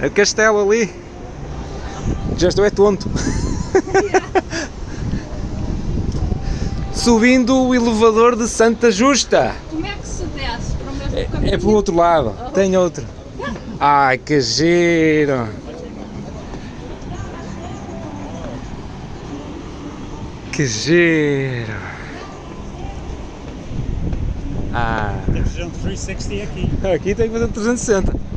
É o castelo ali. Já estou é tonto. Subindo o elevador de Santa Justa. Como é que se desce para o mesmo É, caminho? é pelo outro lado. Tem outro. Ai, que giro. Que giro. Ah, Temos um 360 aqui. aqui tem que fazer um 360.